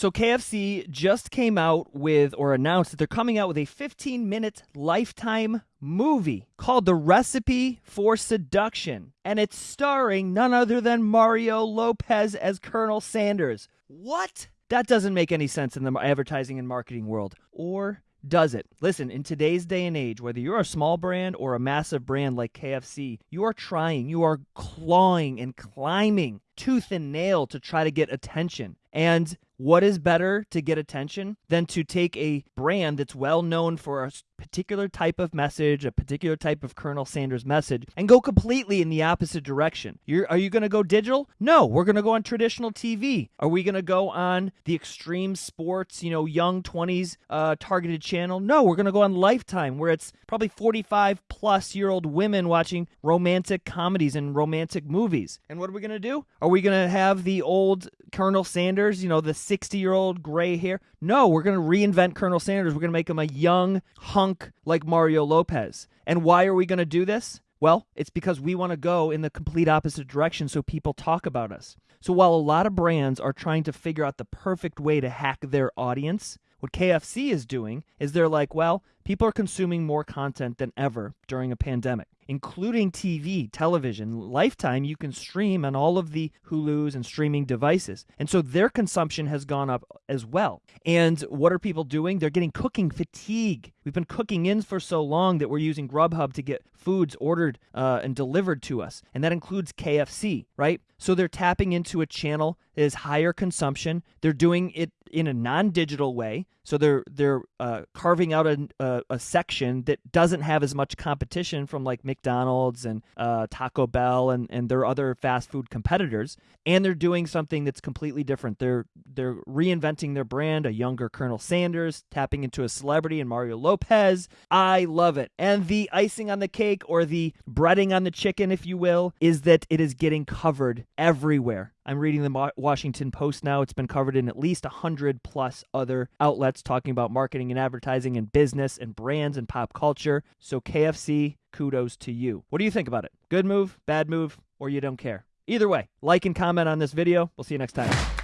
So KFC just came out with or announced that they're coming out with a 15 minute lifetime movie called The Recipe for Seduction. And it's starring none other than Mario Lopez as Colonel Sanders. What? That doesn't make any sense in the advertising and marketing world. Or does it? Listen, in today's day and age, whether you're a small brand or a massive brand like KFC, you are trying, you are clawing and climbing tooth and nail to try to get attention. And what is better to get attention than to take a brand that's well known for a particular type of message, a particular type of Colonel Sanders message, and go completely in the opposite direction? You're, are you going to go digital? No, we're going to go on traditional TV. Are we going to go on the extreme sports, you know, young 20s uh, targeted channel? No, we're going to go on Lifetime, where it's probably 45 plus year old women watching romantic comedies and romantic movies. And what are we going to do? Are we going to have the old Colonel Sanders, you know, the 60 year old gray hair? No, we're going to reinvent Colonel Sanders. We're going to make him a young hunk like Mario Lopez. And why are we going to do this? Well, it's because we want to go in the complete opposite direction so people talk about us. So while a lot of brands are trying to figure out the perfect way to hack their audience, what KFC is doing is they're like, well, people are consuming more content than ever during a pandemic including TV, television. Lifetime, you can stream on all of the Hulus and streaming devices. And so their consumption has gone up as well. And what are people doing? They're getting cooking fatigue. We've been cooking in for so long that we're using Grubhub to get foods ordered uh, and delivered to us. And that includes KFC, right? So they're tapping into a channel that is higher consumption. They're doing it in a non-digital way. So they're they're uh, carving out a, a, a, section that doesn't have as much competition from like McDonald's and uh, Taco Bell and, and their other fast food competitors, and they're doing something that's completely different. They're they're reinventing their brand, a younger Colonel Sanders, tapping into a celebrity and Mario Lopez. I love it. And the icing on the cake or the breading on the chicken, if you will, is that it is getting covered everywhere. I'm reading the Washington Post now. It's been covered in at least a 100 plus other outlets talking about marketing and advertising and business and brands and pop culture. So, KFC, kudos to you. What do you think about it? Good move, bad move, or you don't care? Either way, like and comment on this video. We'll see you next time.